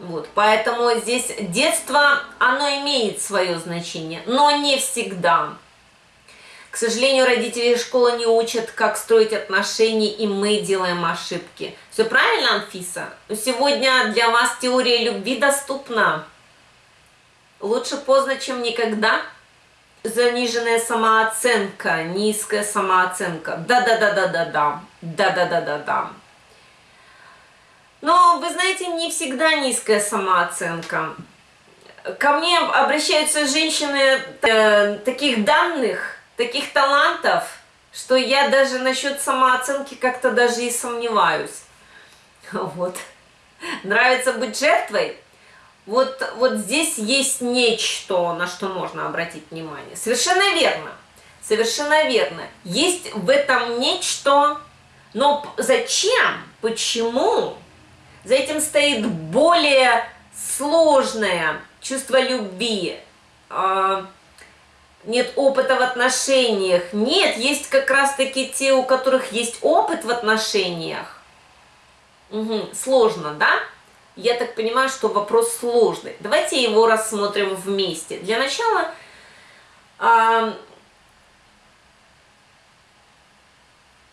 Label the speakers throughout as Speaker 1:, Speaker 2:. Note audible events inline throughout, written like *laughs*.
Speaker 1: Вот, поэтому здесь детство, оно имеет свое значение, но не всегда. К сожалению, родители школы не учат, как строить отношения, и мы делаем ошибки. Все правильно, Анфиса? Сегодня для вас теория любви доступна. Лучше поздно, чем никогда. Заниженная самооценка, низкая самооценка. Да-да-да-да-да-да. Да-да-да-да-да. Но, вы знаете, не всегда низкая самооценка. Ко мне обращаются женщины э, таких данных, таких талантов, что я даже насчет самооценки как-то даже и сомневаюсь. Вот. Нравится быть жертвой? Вот, вот здесь есть нечто, на что можно обратить внимание. Совершенно верно. Совершенно верно. Есть в этом нечто, но зачем? Почему? За этим стоит более сложное чувство любви. А, нет опыта в отношениях. Нет, есть как раз-таки те, у которых есть опыт в отношениях. Угу, сложно, да? Я так понимаю, что вопрос сложный. Давайте его рассмотрим вместе. Для начала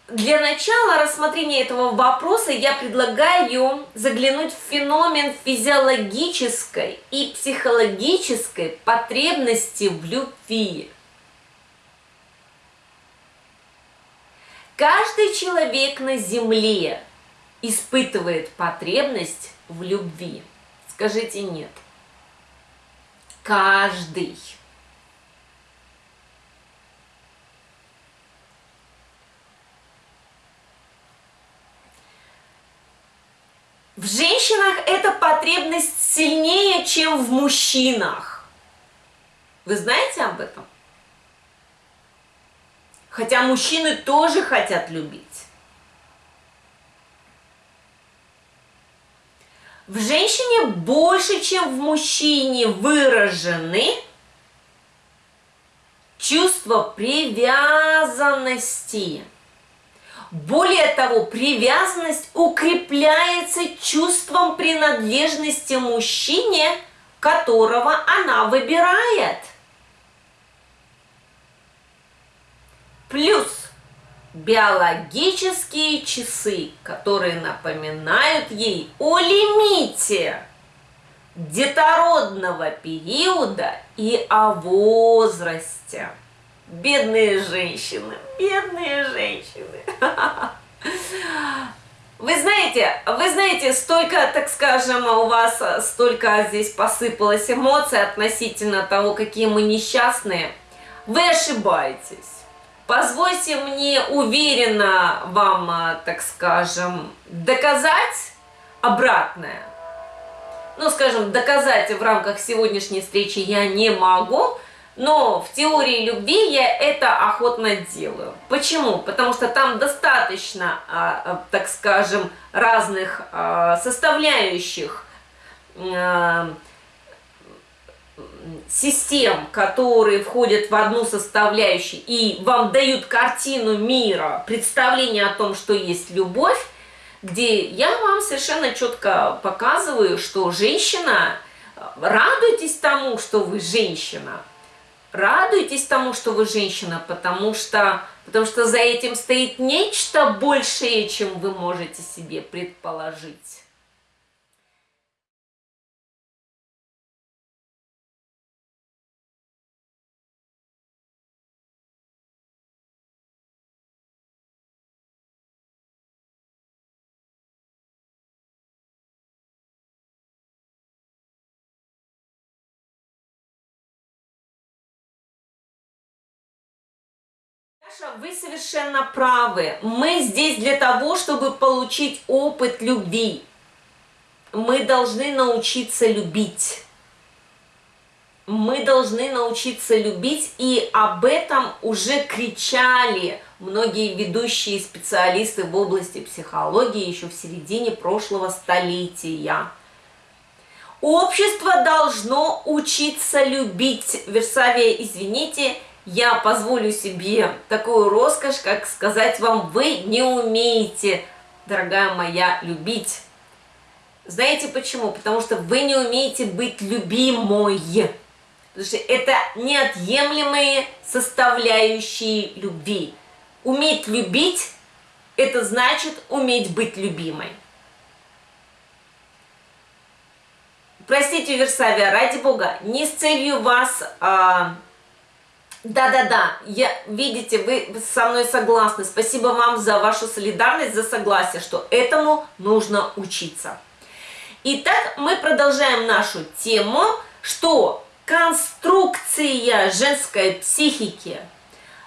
Speaker 1: Для начала рассмотрения этого вопроса я предлагаю заглянуть в феномен физиологической и психологической потребности в любви. Каждый человек на Земле испытывает потребность в любви. Скажите нет. Каждый. В женщинах эта потребность сильнее, чем в мужчинах. Вы знаете об этом? Хотя мужчины тоже хотят любить. В женщине больше, чем в мужчине выражены чувство привязанности. Более того, привязанность укрепляется чувством принадлежности мужчине, которого она выбирает. Плюс биологические часы, которые напоминают ей о лимите детородного периода и о возрасте. Бедные женщины, бедные женщины. Вы знаете, вы знаете, столько, так скажем, у вас столько здесь посыпалось эмоций относительно того, какие мы несчастные. Вы ошибаетесь. Позвольте мне уверенно вам, так скажем, доказать обратное. Ну, скажем, доказать в рамках сегодняшней встречи я не могу, но в теории любви я это охотно делаю. Почему? Потому что там достаточно, а, а, так скажем, разных а, составляющих систем, которые входят в одну составляющую и вам дают картину мира, представление о том, что есть любовь, где я вам совершенно четко показываю, что женщина, радуйтесь тому, что вы женщина, радуйтесь тому, что вы женщина, потому что, потому что за этим стоит нечто большее, чем вы можете себе предположить. Саша, вы совершенно правы. Мы здесь для того, чтобы получить опыт любви. Мы должны научиться любить. Мы должны научиться любить, и об этом уже кричали многие ведущие специалисты в области психологии еще в середине прошлого столетия. Общество должно учиться любить. Версавия, извините, я позволю себе такую роскошь, как сказать вам, вы не умеете, дорогая моя, любить. Знаете почему? Потому что вы не умеете быть любимой. Потому что это неотъемлемые составляющие любви. Уметь любить – это значит уметь быть любимой. Простите, Версавия, ради Бога, не с целью вас... А, да-да-да, я, видите, вы со мной согласны. Спасибо вам за вашу солидарность, за согласие, что этому нужно учиться. Итак, мы продолжаем нашу тему, что конструкция женской психики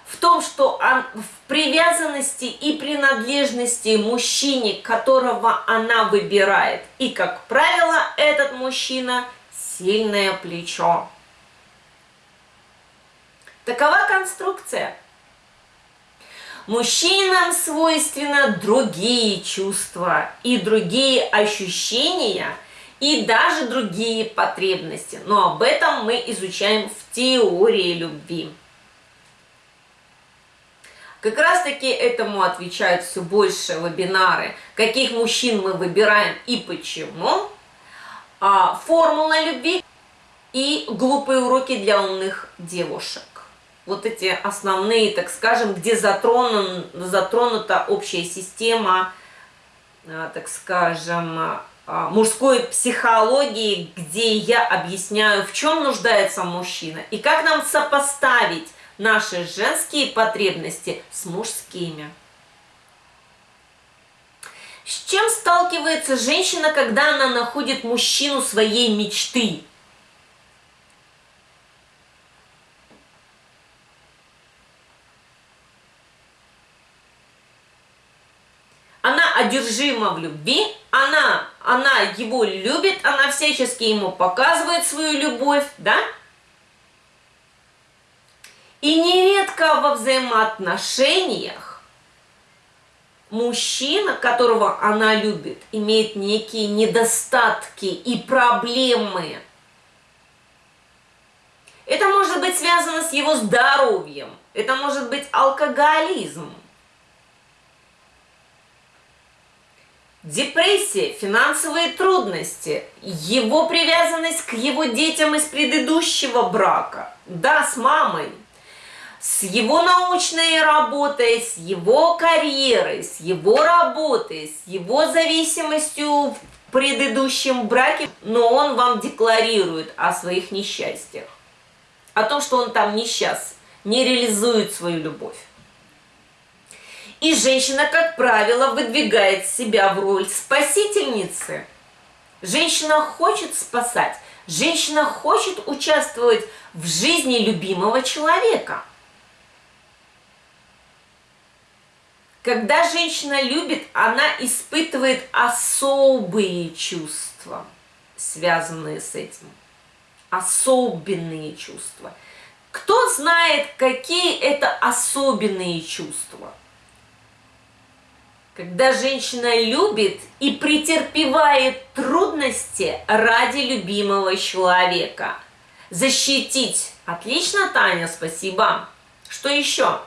Speaker 1: в том, что в привязанности и принадлежности мужчине, которого она выбирает. И, как правило, этот мужчина – сильное плечо. Такова конструкция. Мужчинам свойственно другие чувства и другие ощущения, и даже другие потребности. Но об этом мы изучаем в теории любви. Как раз таки этому отвечают все больше вебинары, каких мужчин мы выбираем и почему, а, формула любви и глупые уроки для умных девушек вот эти основные, так скажем, где затронут, затронута общая система, а, так скажем, а, мужской психологии, где я объясняю, в чем нуждается мужчина и как нам сопоставить наши женские потребности с мужскими. С чем сталкивается женщина, когда она находит мужчину своей мечты? она одержима в любви, она, она его любит, она всячески ему показывает свою любовь, да? И нередко во взаимоотношениях мужчина, которого она любит, имеет некие недостатки и проблемы. Это может быть связано с его здоровьем, это может быть алкоголизм, Депрессия, финансовые трудности, его привязанность к его детям из предыдущего брака, да, с мамой, с его научной работой, с его карьерой, с его работой, с его зависимостью в предыдущем браке, но он вам декларирует о своих несчастьях, о том, что он там несчаст, не реализует свою любовь. И женщина, как правило, выдвигает себя в роль спасительницы. Женщина хочет спасать, женщина хочет участвовать в жизни любимого человека. Когда женщина любит, она испытывает особые чувства, связанные с этим. Особенные чувства. Кто знает, какие это особенные чувства? Когда женщина любит и претерпевает трудности ради любимого человека. Защитить. Отлично, Таня, спасибо. Что еще?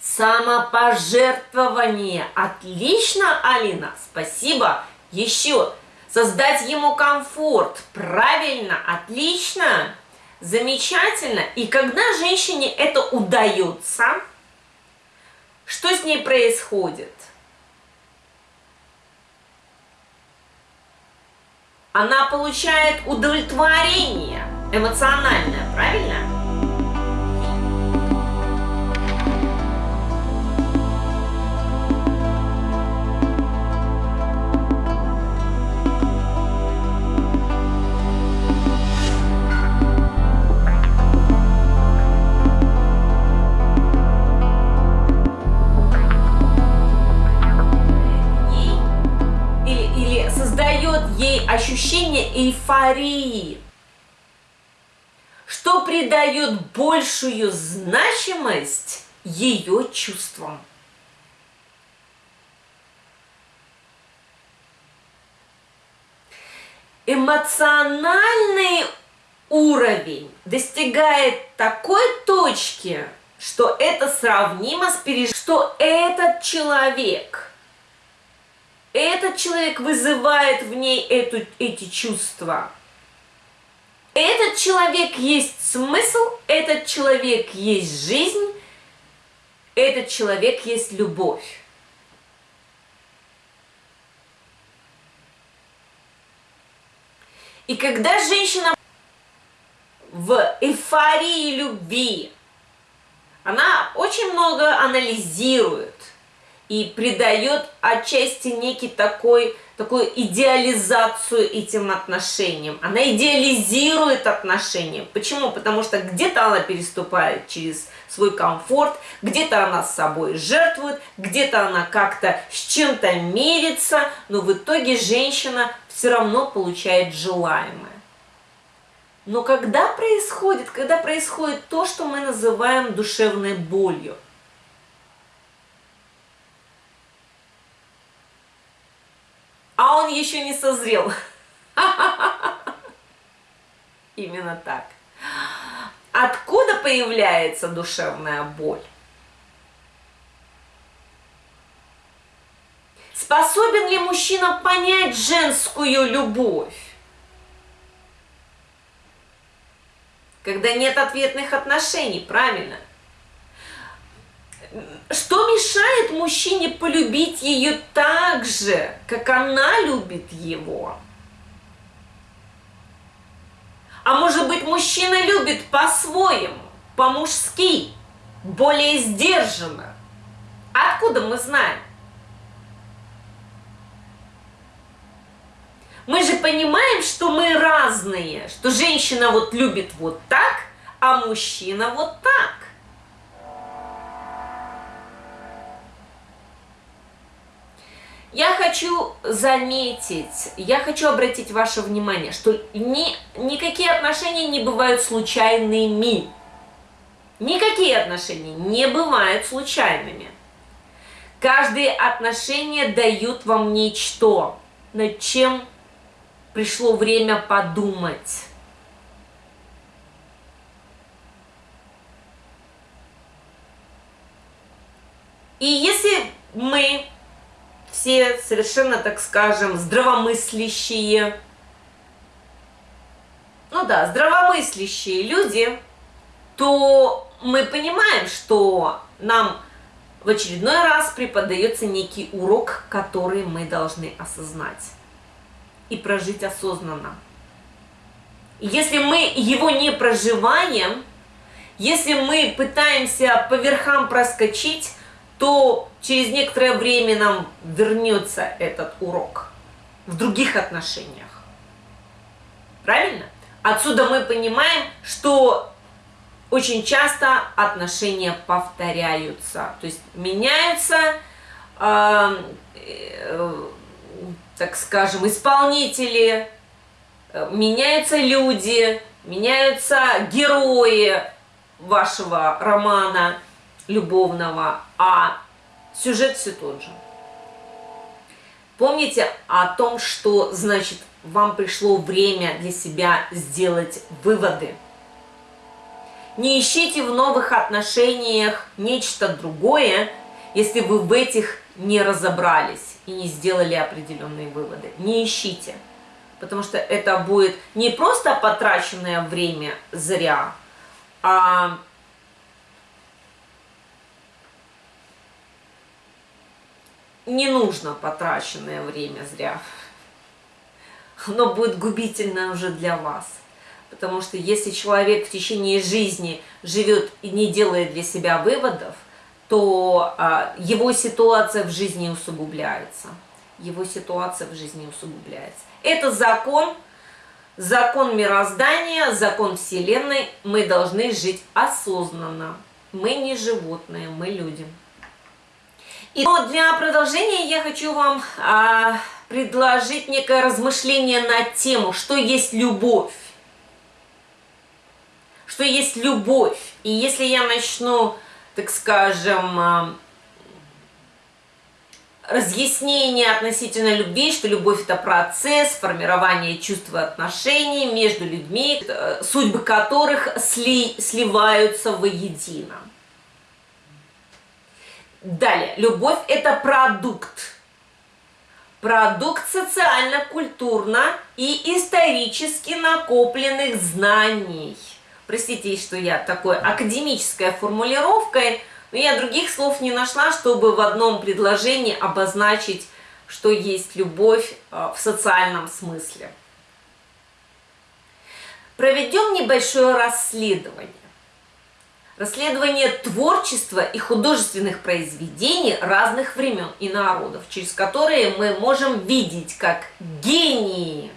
Speaker 1: Самопожертвование. Отлично, Алина, спасибо. Еще. Создать ему комфорт. Правильно, отлично. Замечательно. И когда женщине это удается, что с ней происходит? Она получает удовлетворение эмоциональное, правильно? Эйфории, что придает большую значимость ее чувствам. Эмоциональный уровень достигает такой точки, что это сравнимо с переж... что этот человек, этот человек вызывает в ней эту, эти чувства. Этот человек есть смысл, этот человек есть жизнь, этот человек есть любовь. И когда женщина в эйфории любви, она очень много анализирует и придает отчасти некий такой, такую идеализацию этим отношениям. Она идеализирует отношения. Почему? Потому что где-то она переступает через свой комфорт, где-то она с собой жертвует, где-то она как-то с чем-то мерится, но в итоге женщина все равно получает желаемое. Но когда происходит, когда происходит то, что мы называем душевной болью, а он еще не созрел. *laughs* Именно так. Откуда появляется душевная боль? Способен ли мужчина понять женскую любовь? Когда нет ответных отношений, правильно? Что мешает мужчине полюбить ее так же, как она любит его? А может быть, мужчина любит по-своему, по-мужски, более сдержанно? Откуда мы знаем? Мы же понимаем, что мы разные, что женщина вот любит вот так, а мужчина вот так. Я хочу заметить, я хочу обратить ваше внимание, что ни, никакие отношения не бывают случайными. Никакие отношения не бывают случайными. Каждые отношения дают вам нечто, над чем пришло время подумать. И если мы все совершенно, так скажем, здравомыслящие, ну да, здравомыслящие люди, то мы понимаем, что нам в очередной раз преподается некий урок, который мы должны осознать и прожить осознанно. Если мы его не проживаем, если мы пытаемся по верхам проскочить, то через некоторое время нам вернется этот урок в других отношениях. Правильно? Отсюда мы понимаем, что очень часто отношения повторяются, то есть меняются э, э, так скажем, исполнители, э, меняются люди, меняются герои вашего романа любовного, а сюжет все тот же. Помните о том, что значит вам пришло время для себя сделать выводы. Не ищите в новых отношениях нечто другое, если вы в этих не разобрались и не сделали определенные выводы. Не ищите, потому что это будет не просто потраченное время зря, а не нужно потраченное время зря. Оно будет губительно уже для вас. Потому что если человек в течение жизни живет и не делает для себя выводов, то а, его ситуация в жизни усугубляется. Его ситуация в жизни усугубляется. Это закон, закон мироздания, закон Вселенной. Мы должны жить осознанно. Мы не животные, мы люди. И для продолжения я хочу вам а, предложить некое размышление на тему, что есть любовь. Что есть любовь. И если я начну так скажем, а, разъяснение относительно любви, что любовь это процесс формирования чувств и отношений между людьми, судьбы которых сли, сливаются воедино. Далее, любовь это продукт. Продукт социально-культурно и исторически накопленных знаний. Простите, что я такой академической формулировкой, но я других слов не нашла, чтобы в одном предложении обозначить, что есть любовь э, в социальном смысле. Проведем небольшое расследование. Расследование творчества и художественных произведений разных времен и народов, через которые мы можем видеть, как гении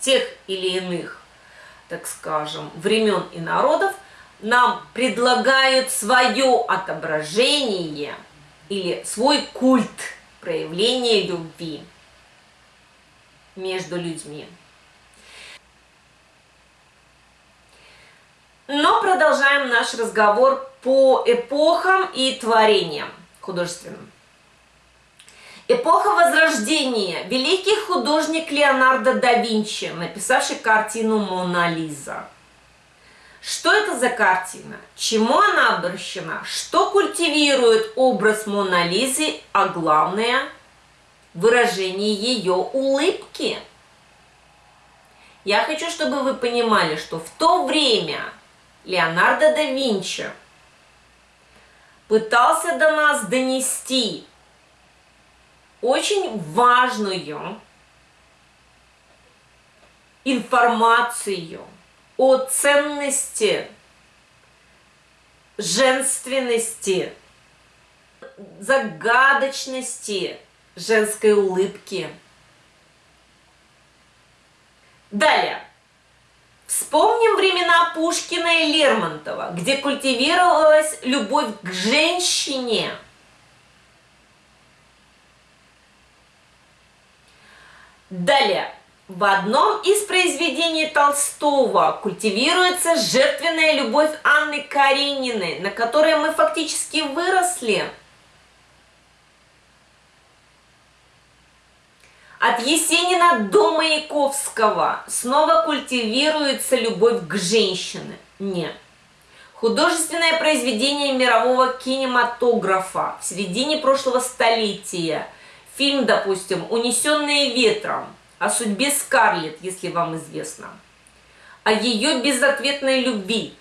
Speaker 1: тех или иных, так скажем, времен и народов нам предлагают свое отображение или свой культ проявления любви между людьми. Но продолжаем наш разговор по эпохам и творениям художественным. Эпоха Возрождения. Великий художник Леонардо да Винчи, написавший картину «Мона Лиза». Что это за картина? Чему она обращена? Что культивирует образ Мона Лизы, а главное – выражение ее улыбки? Я хочу, чтобы вы понимали, что в то время – Леонардо да Винчи пытался до нас донести очень важную информацию о ценности женственности, загадочности женской улыбки. Далее. Вспомним времена Пушкина и Лермонтова, где культивировалась любовь к женщине. Далее. В одном из произведений Толстого культивируется жертвенная любовь Анны Карениной, на которой мы фактически выросли – От Есенина до Маяковского снова культивируется любовь к женщине. Нет. Художественное произведение мирового кинематографа в середине прошлого столетия. Фильм, допустим, «Унесенные ветром» о судьбе Скарлетт, если вам известно. О ее безответной любви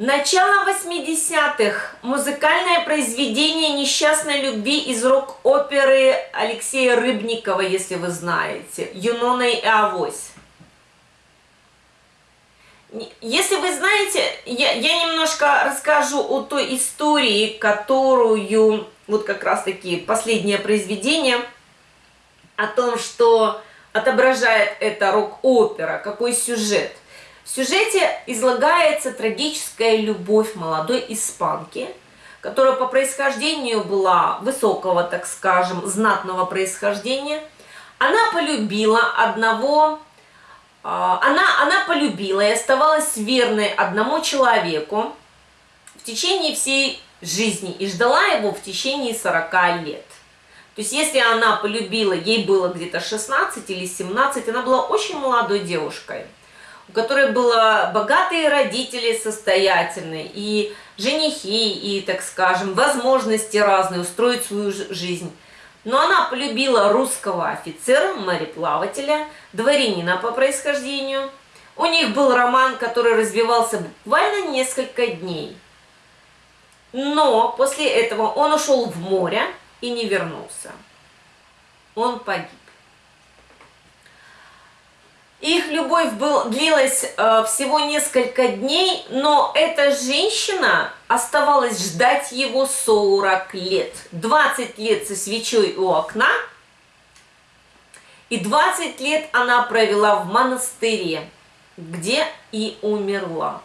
Speaker 1: Начало 80-х. Музыкальное произведение несчастной любви из рок-оперы Алексея Рыбникова, если вы знаете. Юнона и Авось. Если вы знаете, я, я немножко расскажу о той истории, которую, вот как раз таки последнее произведение, о том, что отображает это рок-опера, какой сюжет. В сюжете излагается трагическая любовь молодой испанки, которая по происхождению была высокого, так скажем, знатного происхождения. Она полюбила одного, а, она, она полюбила и оставалась верной одному человеку в течение всей жизни и ждала его в течение 40 лет. То есть, если она полюбила, ей было где-то 16 или 17, она была очень молодой девушкой – у которой было богатые родители состоятельные, и женихи, и, так скажем, возможности разные устроить свою жизнь. Но она полюбила русского офицера, мореплавателя, дворянина по происхождению. У них был роман, который развивался буквально несколько дней. Но после этого он ушел в море и не вернулся. Он погиб. Их любовь был, длилась э, всего несколько дней, но эта женщина оставалась ждать его 40 лет. 20 лет со свечой у окна, и 20 лет она провела в монастыре, где и умерла.